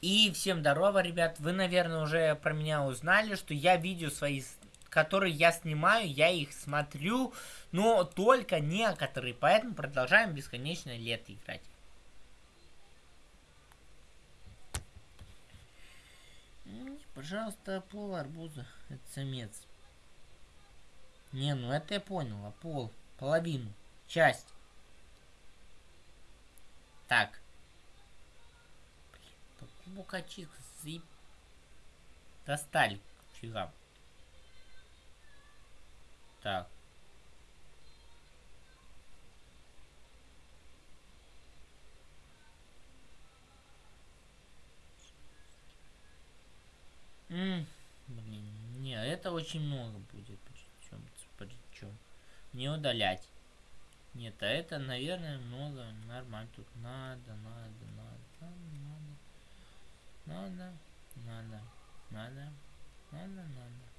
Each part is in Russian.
И всем здорово, ребят. Вы, наверное, уже про меня узнали, что я видео свои, которые я снимаю, я их смотрю, но только некоторые. Поэтому продолжаем бесконечно лето играть. Пожалуйста, пол арбуза. Это самец. Не, ну это я понял. А пол. Половину. Часть. Так. Букачик заеб... Достали фига. Так. М блин, не, это очень много будет. Причем, причем. Не удалять. Нет, а это, наверное, много. Нормально. Тут надо, надо, надо, надо. Надо, надо, надо, надо.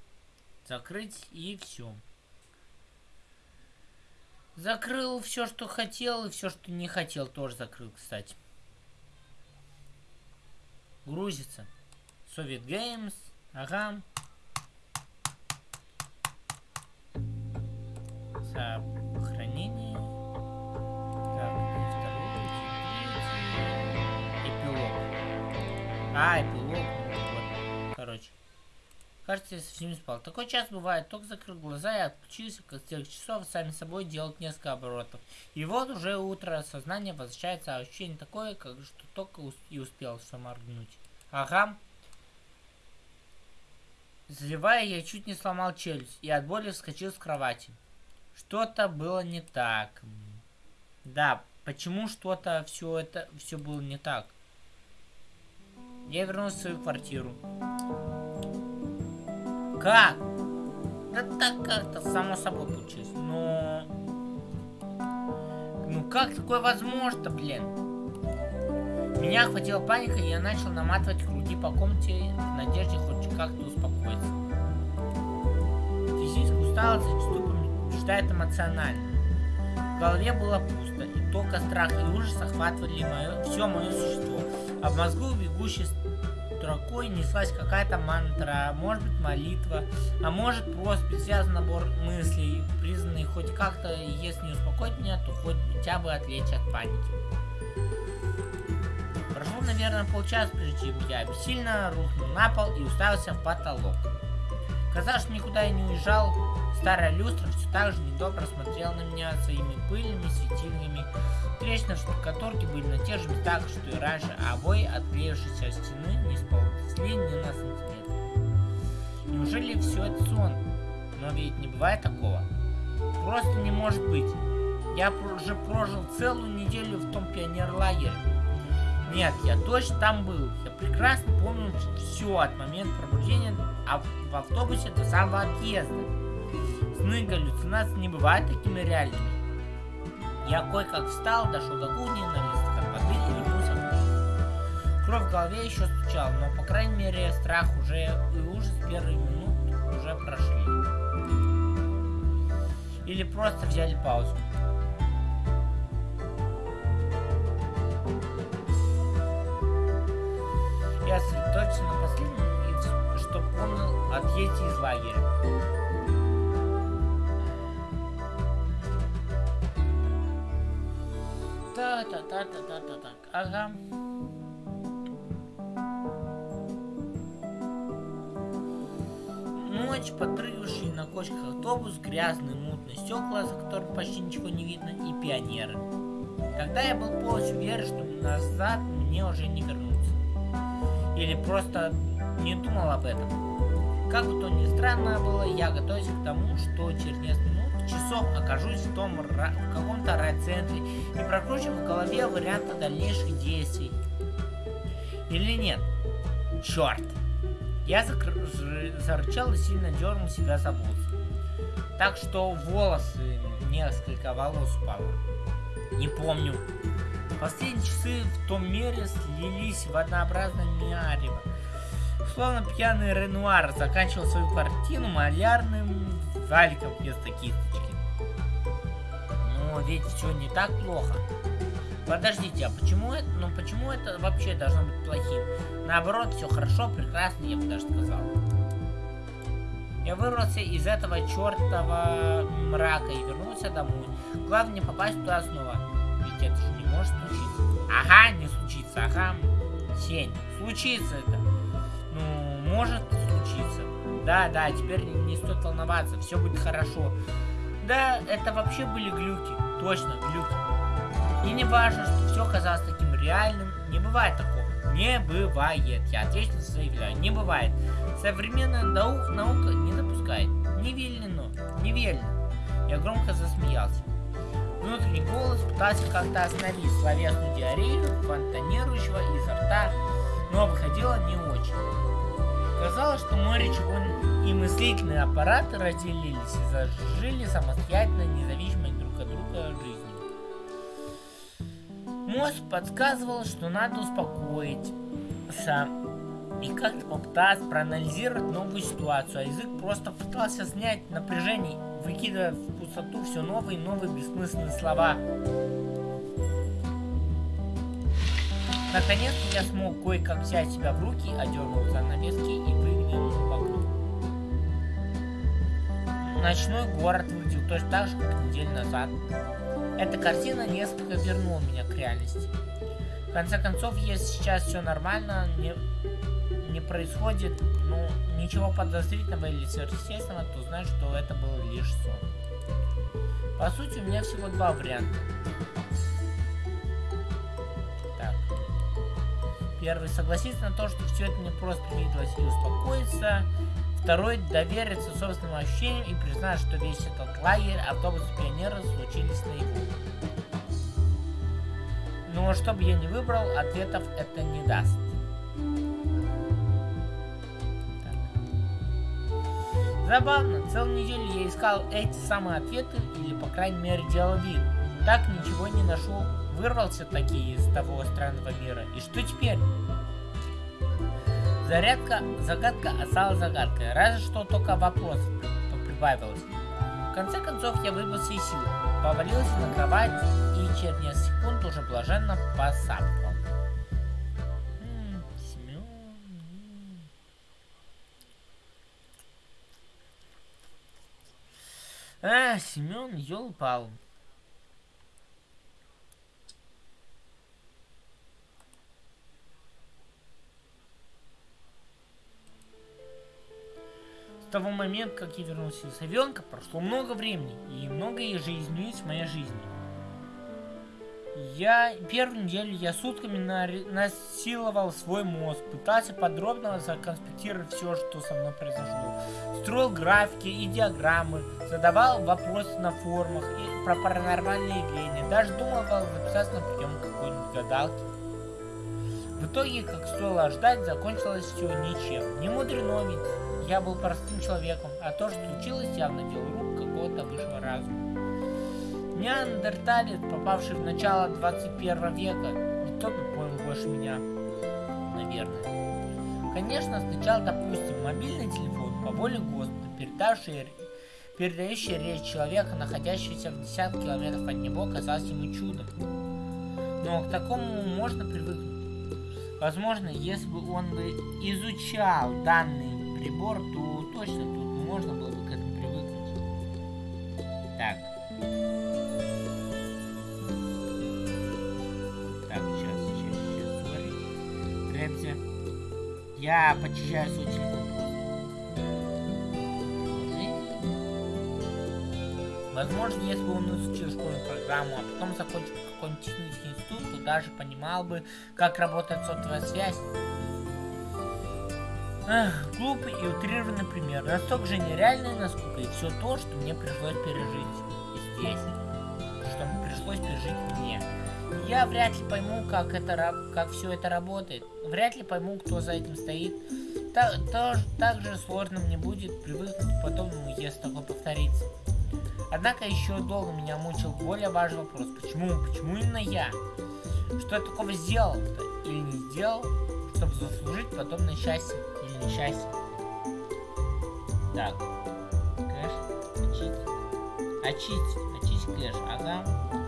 Закрыть и все. Закрыл все, что хотел, и все, что не хотел, тоже закрыл, кстати. Грузится. Soviet Games. Ага. Сохранение. А, эпилог. Вот. Короче. Кажется, я совсем не спал. Такой час бывает. Только закрыл глаза и отключился, как с часов сами собой делать несколько оборотов. И вот уже утро, сознание возвращается, а ощущение такое, как что только и успел все моргнуть. Ага. Заливая, я чуть не сломал челюсть и от боли вскочил с кровати. Что-то было не так. Да, почему что-то все это все было не так? Я вернулся в свою квартиру. Как? Да так как-то само собой получилось. Но... Ну как такое возможно, блин? Меня охватила паника, и я начал наматывать круги по комнате в надежде хоть как-то успокоиться. Физическая усталость зачастую побеждает эмоционально. В голове было пусто, и только страх и ужас охватывали мое, все мое существо. А в мозгу бегущей строкой неслась какая-то мантра, может быть молитва, а может просто бессвязный набор мыслей, признанный хоть как-то, если не успокоить меня, то хоть хотя бы отвлечь от паники. Прошло, наверное, полчаса, прежде чем я бессильно рухнул на пол и уставился в потолок. Казалось, никуда я не уезжал, старая люстра все так же недобро смотрела на меня своими пыльными светильными Трещины в штукатурке были на тех же местах, что и раньше, а обои, отклеившиеся от стены, не сползли ни на сантиметр. Неужели все это сон? Но ведь не бывает такого. Просто не может быть. Я уже прожил целую неделю в том пионерлагере. Нет, я точно там был. Я прекрасно помню все от момента пробуждения а в автобусе до самого отъезда. Сны галлюцинации не бывают такими реальными. Я кое-как встал, дошел до кухни, налил стакан воды и вернулся в. Кровь в голове еще стучала, но, по крайней мере, страх уже и ужас первые минут уже прошли. Или просто взяли паузу. Я сосредоточился на последнем, что помнил отъезде из лагеря. Та-та-та-та-та-та. Ага. Ночь, подрыгавший на кочках автобус, грязный, мутный стекла, за которым почти ничего не видно, и пионеры. Тогда я был полностью уверен, что назад мне уже не вернуться. Или просто не думал об этом. Как бы то ни странно было, я готовился к тому, что через несколько часов окажусь в, том, в каком-то райцентре и прокручиваю в голове варианты дальнейших действий. Или нет? Черт! Я зарычал и сильно дернул себя за волосы. Так что волосы, несколько волос упало. Не помню. Последние часы в том мире слились в однообразное миарево. Словно пьяный Ренуар заканчивал свою картину малярным валиком вместо кисточки. Но ведь все не так плохо. Подождите, а почему это, ну почему это вообще должно быть плохим? Наоборот, все хорошо, прекрасно, я бы даже сказал. Я вырвался из этого чертова мрака и вернулся домой. Главное не попасть туда снова. Ведь это же не может случиться. Ага, не случится, ага. Сень, случится это. Ну, может случиться. Да, да, теперь не стоит волноваться, все будет хорошо. Да, это вообще были глюки. Точно, глюки. И не важно, что все казалось таким реальным. Не бывает такого. Не бывает. Я ответственно заявляю. Не бывает. Современная нау наука не допускает. Не велено. Я громко засмеялся. Внутренний голос пытался как-то остановить словесную диарею, фонтанирующего изо рта, но выходило не очень. Казалось, что мой речевой и мыслительные аппараты разделились и зажили самостоятельно, независимо друг от друга жизнью. Мозг подсказывал, что надо успокоиться и как-то попытаться проанализировать новую ситуацию, а язык просто пытался снять напряжение, выкидывая в пустоту все новые и новые бессмысленные слова. Наконец я смог кое-как взять себя в руки, одернул занавески и выглянул в окно. Ночной город выглядел точно так же, как неделю назад. Эта картина несколько вернула меня к реальности. В конце концов, если сейчас все нормально, не, не происходит ну, ничего подозрительного или сверхъестественного, то знаю, что это был лишь сон. По сути, у меня всего два варианта. Первый, согласиться на то, что все это мне просто привиделось и успокоиться. Второй, довериться собственным ощущениям и признать, что весь этот лагерь, автобус пионера случились наяву. Но что бы я ни выбрал, ответов это не даст. Забавно, целую неделю я искал эти самые ответы, или по крайней мере делал вид. Так ничего не нашел, вырвался таки из того странного мира. И что теперь? Зарядка, загадка осталась загадкой, разве что только вопрос прибавилось. В конце концов я выбился из сил, повалился на кровать и через несколько секунд уже блаженно посапывал. А, Семен, елпал. Того момента, как я вернулся из Авенка, прошло много времени, и многое же изменилось в моей жизни. Я первую неделю я сутками насиловал свой мозг, пытался подробно законспектировать все, что со мной произошло. Строил графики и диаграммы, задавал вопросы на форумах и про паранормальные явления, даже думал записаться на прием какой-нибудь гадалки. В итоге, как стоило ждать, закончилось все ничем. Не мудрено ведь, я был простым человеком, а то, что случилось, явно дело рук какого-то высшего разума. Неандерталец, попавший в начало 21 века, никто бы понял больше меня, наверное. Конечно, сначала, допустим, мобильный телефон по воле Господа, передавший, передающий речь человека, находящегося в десятки километров от него, казался ему чудом. Но к такому можно привыкнуть. Возможно, если бы он бы изучал данный прибор, то точно тут можно было бы к этому привыкнуть. Так. Я почищаю свой телефон. Возможно, если бы он изучил школьную программу, а потом закончил какой-нибудь технический институт, то даже понимал бы, как работает сотовая связь. Эх, глупый и утрированный пример. Настолько же нереальный, насколько и все то, что мне пришлось пережить здесь. Что пришлось пережить мне. Я вряд ли пойму, как это, как все это работает. Вряд ли пойму, кто за этим стоит. Так, то, так же сложно мне будет привыкнуть к подобному, если такое повторится. Однако еще долго меня мучил более важный вопрос. Почему? Почему именно я? Что я такого сделал-то? Или не сделал, чтобы заслужить подобное счастье несчастье? Так. Кэш. Очистить. Очистить. Очистить кэш. Ага.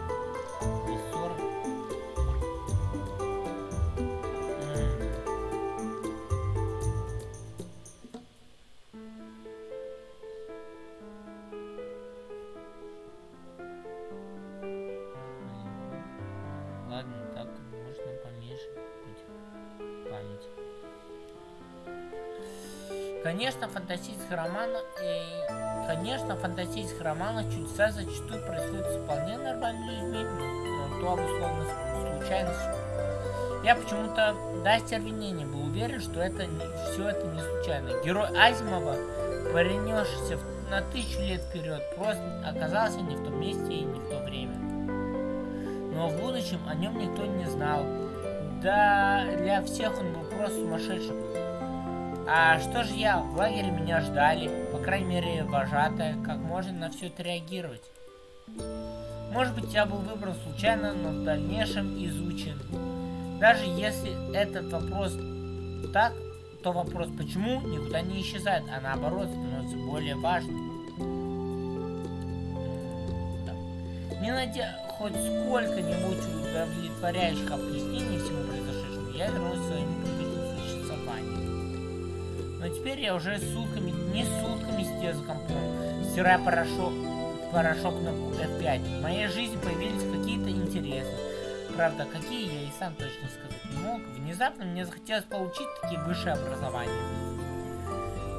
Конечно, фантастических романах, э, конечно, фантастических романах чудеса зачастую происходят с вполне нормальными людьми, но то обусловлено случайностью. Я почему-то до остервенения был уверен, что это не, все это не случайно. Герой Азимова, перенесшийся на тысячу лет вперед, просто оказался не в том месте и не в то время. Но в будущем о нем никто не знал. Да, для всех он был просто сумасшедшим. А что же я? В лагере меня ждали, по крайней мере, вожатая, как можно на все это. Может быть, я был выбран случайно, но в дальнейшем изучен. Даже если этот вопрос так, то вопрос почему никуда не исчезает, а наоборот становится более важным. Не найдя хоть сколько-нибудь удовлетворяющих объяснений всему произошедшему, я вернулся к своему. Но теперь я уже сутками, не сутками сидел за компом, стирая порошок, порошок на F5. В моей жизни появились какие-то интересы. Правда, какие я и сам точно сказать не мог. Внезапно мне захотелось получить такие высшее образование.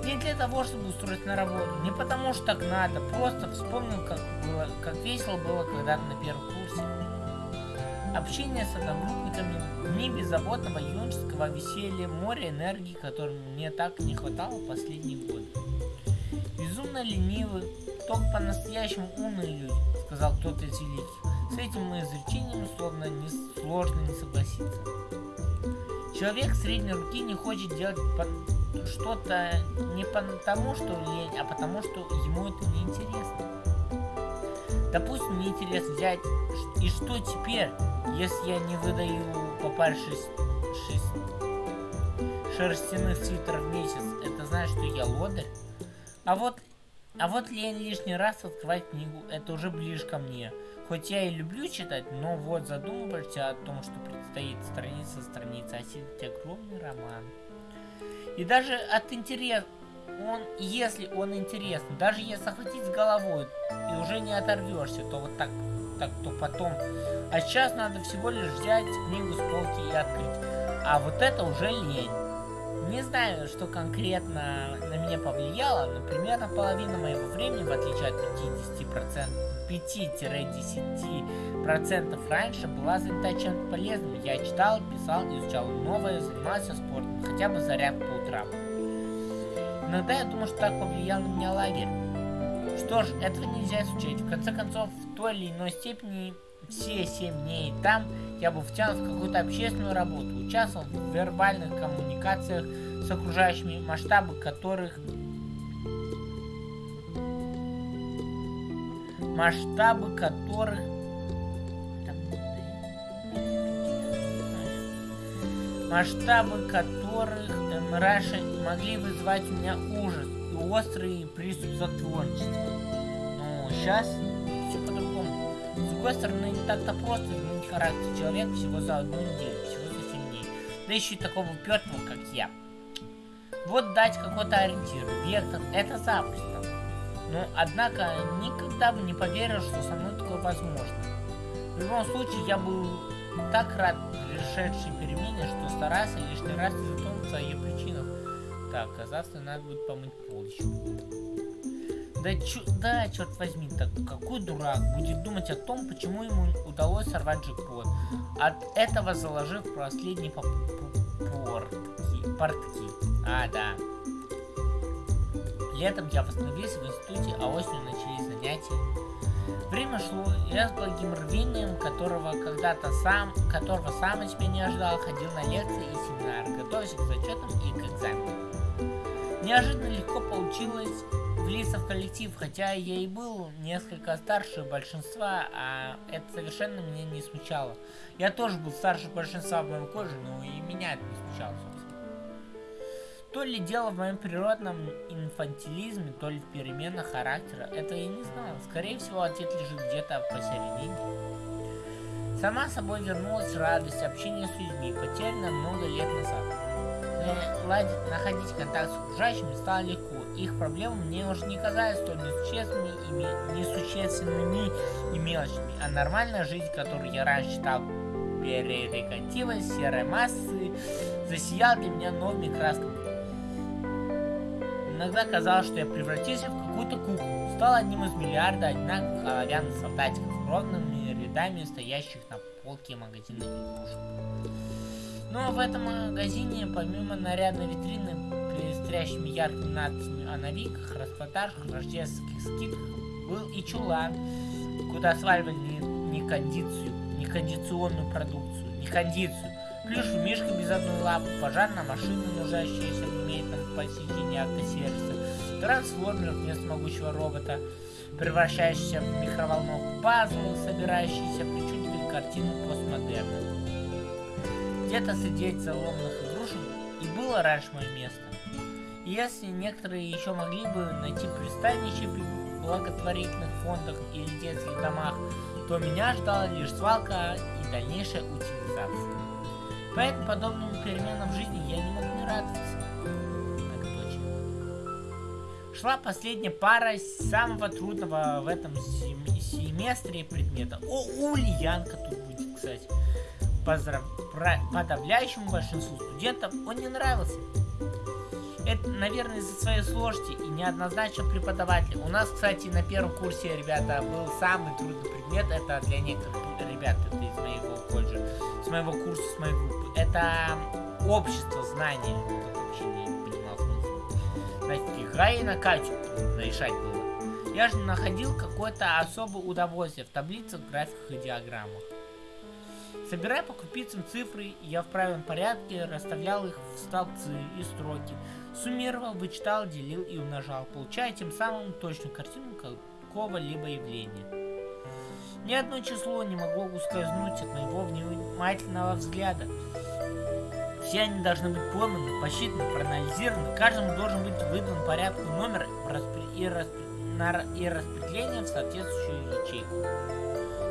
Не для того, чтобы устроиться на работу, не потому что так надо, просто вспомнил, как, было, как весело было когда-то на первом курсе. Общение с одногруппниками, дни беззаботного юношеского веселья, море энергии, которой мне так не хватало последние годы. Безумно ленивый, только по-настоящему умные люди, сказал кто-то из великих. С этим изречением словно не, сложно не согласиться. Человек средней руки не хочет делать что-то не потому, что лень, а потому, что ему это не интересно. Допустим, мне интересно взять, и что теперь, если я не выдаю по паре шесть, шесть шерстяных свитеров в месяц, это значит, что я лодырь? А вот, а вот лень лишний раз открывать книгу, это уже ближе ко мне. Хоть я и люблю читать, но вот задумываешься о том, что предстоит страница за страницей, осилить огромный роман. И даже от интереса, он, если он интересный, даже если охватить с головой и уже не оторвешься, то вот так, так, то потом. А сейчас надо всего лишь взять книгу с полки и открыть. А вот это уже лень. Не знаю, что конкретно на меня повлияло, но примерно половина моего времени, в отличие от 50%, 5-10% раньше была занята чем-то полезным. Я читал, писал, изучал новое, занимался спортом, хотя бы заряд по утрам. Иногда я думаю, что так повлиял на меня лагерь. Что ж, этого нельзя исключать. В конце концов, в той или иной степени все 7 дней там я был втянут в какую-то общественную работу, участвовал в вербальных коммуникациях с окружающими, масштабы которых масштабы которых масштабы которых эм, могли вызывать у меня ужас и острый приступ затворничества. Но сейчас другой стороны, не так-то просто изменить характер человека всего за одну неделю, всего за 7 дней. Да еще и такого упертого, как я. Вот дать какой-то ориентир, вектор, это запросто. Но, однако, никогда бы не поверил, что со мной такое возможно. В любом случае, я был так рад пришедшей перемене, что старался лишний раз затронуться о ее причинах. Так, а надо будет помыть пол. Да, чё, да, черт возьми, так какой дурак будет думать о том, почему ему удалось сорвать джекпот, от этого заложив последние портки, портки. А, да. Летом я восстановился в институте, а осенью начались занятия. Время шло, и я с благим рвением, которого когда-то сам, которого сам от себя не ожидал, ходил на лекции и семинары, готовясь к зачетам и к экзаменам. Неожиданно легко получилось влиться в коллектив, хотя я и был несколько старше большинства, а это совершенно меня не смущало. Я тоже был старше большинства в моем коже, но и меня это не смущало, то ли дело в моем природном инфантилизме, то ли в переменах характера, этого я не знал. Скорее всего, ответ лежит где-то посередине. Сама собой вернулась радость общения с людьми, потерянная много лет назад. Ладить, находить контакт с окружающими стало легко. Их проблемы мне уже не казались столь несущественными и, несущественными и мелочными, а нормальная жизнь, которую я раньше считал перерегативой серой массы, засияла для меня новыми красками. Иногда казалось, что я превратился в какую-то куклу. Стал одним из миллиарда одинаковых оловянных солдатиков, ровными рядами стоящих на полке магазина игрушек. Но в этом магазине, помимо нарядной витрины, пестрящими яркими надписями о новинках, распродажах, рождественских скидках, был и чулан, куда сваливали не, кондицию, не кондиционную продукцию, не кондицию, плюшевый мишка без одной лапы, пожарная машина, нуждающаяся в немедленном посещении автосервиса, трансформер вместо могучего робота, превращающийся в микроволновку, пазл, собирающийся причудливые картины постмодерна. Где-то среди этих заломанных игрушек и было раньше мое место. И если некоторые еще могли бы найти пристанище в благотворительных фондах или детских домах, то меня ждала лишь свалка и дальнейшая утилизация. Поэтому подобным переменам в жизни я не мог не радоваться. Так точно. Шла последняя пара самого трудного в этом семестре предмета. О, Ульянка тут будет, кстати. Поздрав... Подавляющему большинству студентов он не нравился. Это, наверное, из-за своей сложности и неоднозначного преподавателя. У нас, кстати, на первом курсе, ребята, был самый трудный предмет. Это для некоторых ребят, это из моего колледжа, с моего курса, с моей группы. Это общество знания. Кто вообще не понимал смысла. Знаете, Гай на Катю решать было. Я же находил какое-то особое удовольствие в таблицах, графиках и диаграммах. Собирая по крупицам цифры, я в правильном порядке расставлял их в столбцы и строки, суммировал, вычитал, делил и умножал, получая тем самым точную картину какого-либо явления. Ни одно число не могло ускользнуть от моего внимательного взгляда. Все они должны быть пойманы, посчитаны, проанализированы, каждому должен быть выдан порядку номер и, распределение в соответствующую ячейку.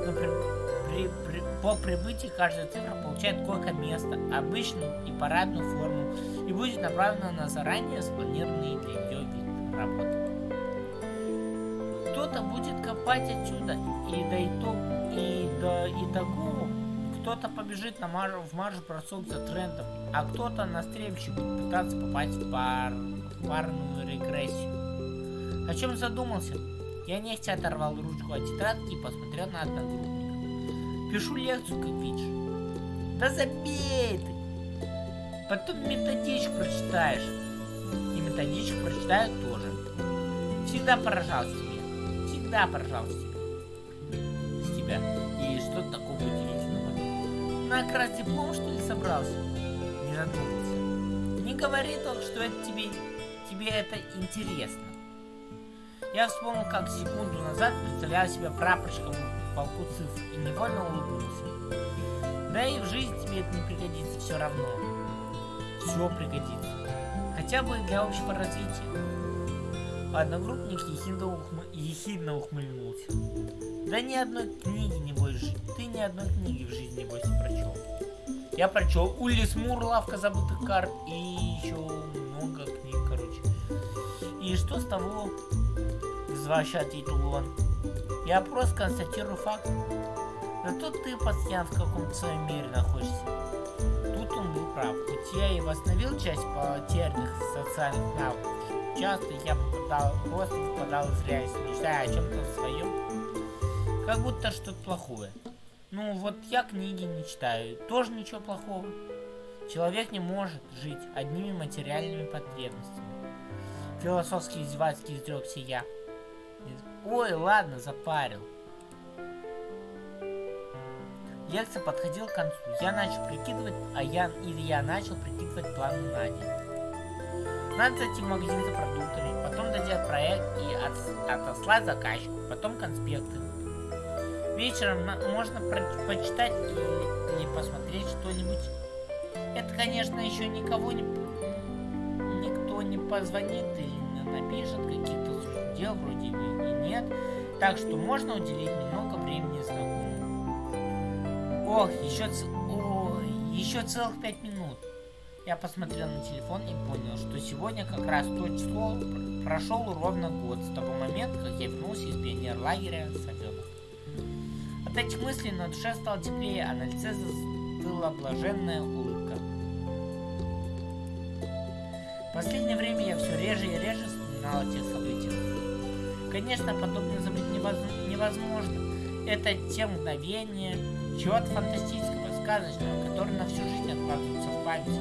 Например, при, при, по прибытии каждая цифра получает койко-место, обычную и парадную форму, и будет направлена на заранее спланированные для нее вид работы. Кто-то будет копать отсюда и до, итог, и до итогу кто-то побежит на марш, в марш бросок за трендом, а кто-то на стрельбище будет пытаться попасть в, пар, в парную регрессию. О чем задумался? Я нехотя оторвал ручку от тетрадки и посмотрел на одногруппника. Пишу лекцию, как видишь. Да забей ты. Потом методичку прочитаешь. И методичку прочитаю тоже. Всегда поражался тебе. Всегда поражался тебе. С тебя. И что такого удивительного? На как раз диплом, что ли, собрался? Не задумался. Не говори только, что это тебе, тебе это интересно. Я вспомнил, как секунду назад представлял себя прапорщиком полку цифр и невольно улыбнулся. Да и в жизни тебе это не пригодится все равно. Все пригодится. Хотя бы для общего развития. Одногруппник ехидно, ухмы... ехидно ухмыльнулся. Да ни одной книги не будешь Ты ни одной книги в жизни, небось, не прочел. Я прочел Улис Мур, Лавка забытых карт и еще много книг, короче. И что с того? Зваща ответил он. Я просто констатирую факт. Но тут ты постоянно в каком-то своем мире находишься. Тут он был прав. Хоть я и восстановил часть потерянных социальных навыков, часто я попадал, просто попадал в реальность, мечтая о чем-то своем. Как будто что-то плохое. Ну вот я книги не читаю, тоже ничего плохого. Человек не может жить одними материальными потребностями. Философски издевательски изрекся я. Ой, ладно, запарил. Лекция подходила к концу. Я начал прикидывать, а я или я начал прикидывать планы на день. Надо зайти в магазин за продуктами, потом доделать проект и от, отослать заказчику, потом конспекты. Вечером можно почитать или, или посмотреть что-нибудь. Это, конечно, еще никого не... Никто не позвонит или напишет каких-то дел вроде бы нет, так что можно уделить немного времени знакомым. Ох, еще, ц... О, еще целых пять минут. Я посмотрел на телефон и понял, что сегодня как раз то число прошел ровно год с того момента, как я вернулся из пионер-лагеря Савенок. От этих мыслей на душе стало теплее, а на лице застыла блаженная улыбка. В последнее время я все реже и реже узнал о тех событиях. Конечно, подобное забыть невозможно. Это те мгновения чего-то фантастического, сказочного, которые на всю жизнь откладываются в память.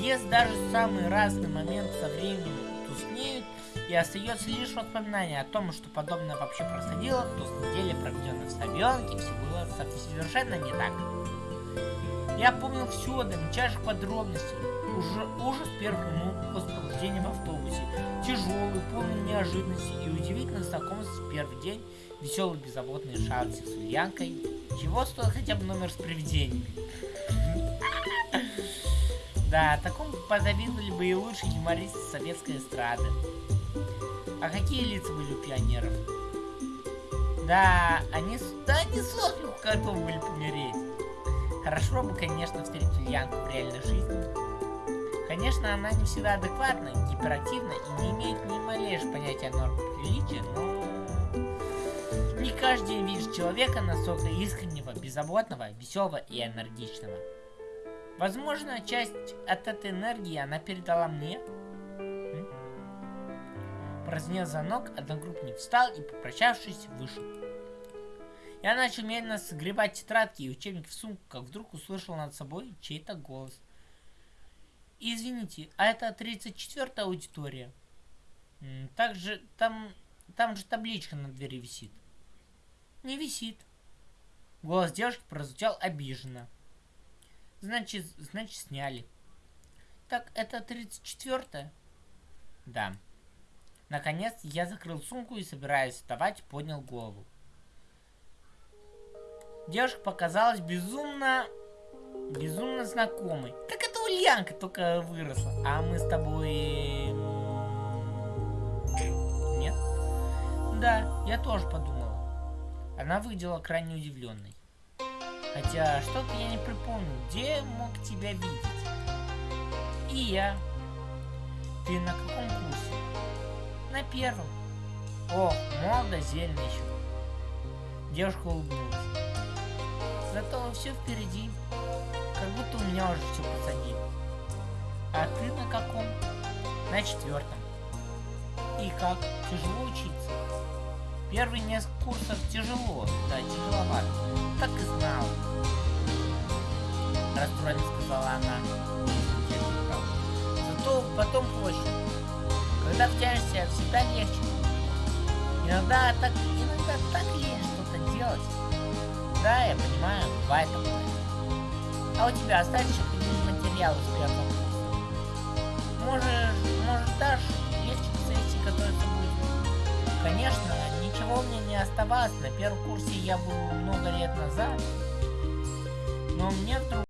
Если даже самый разный момент со временем тускнеют, и остается лишь воспоминание о том, что подобное вообще происходило, то с недели, проведенной в Савенке, все было совершенно не так. Я помнил все до мельчайших подробностей. Уже ужас первых минут после пробуждения в автобусе. Тяжелый, полный неожиданности и удивительно знакомство в первый день. Веселые беззаботные шансы с Ульянкой. Чего стоит хотя бы номер с привидениями? Да, такому позавидовали бы и лучшие юмористы советской эстрады. А какие лица были у пионеров? Да, они, да, они сотню готовы были помереть. Хорошо бы, конечно, встретить Ульянку в реальной жизни. Конечно, она не всегда адекватна, гиперактивна и не имеет ни малейшего понятия нормы приличия, но... Не каждый день видишь человека настолько искреннего, беззаботного, веселого и энергичного. Возможно, часть от этой энергии она передала мне, Прозвенел звонок, одногруппник встал и, попрощавшись, вышел. Я начал медленно сгребать тетрадки и учебник в сумку, как вдруг услышал над собой чей-то голос. Извините, а это 34-я аудитория? Также там, там же табличка на двери висит. Не висит. Голос девушки прозвучал обиженно. Значит, значит сняли. Так, это 34-я? Да. Наконец, я закрыл сумку и, собираясь вставать, поднял голову. Девушка показалась безумно... Безумно знакомой. Так это Ульянка только выросла. А мы с тобой... Нет? Да, я тоже подумала. Она выглядела крайне удивленной. Хотя, что-то я не припомню, где мог тебя видеть. И я. Ты на каком курсе? На первом. О, молодо, зелено еще. Девушка улыбнулась. Зато все впереди. Как будто у меня уже все позади. А ты на каком? На четвертом. И как? Тяжело учиться? Первые несколько курсов тяжело, да, тяжеловато. Так и знал. Расстроенно сказала она. Зато потом проще. Когда втянешься, всегда легче. Иногда так, иногда так лень что-то делать. Да, я понимаю, бывает такое. А у тебя остались какие-нибудь материалы с первого курса? Можешь, может дашь легче к сессии готовиться будет? Конечно, ничего мне не оставалось. На первом курсе я был много лет назад. Но мне вдруг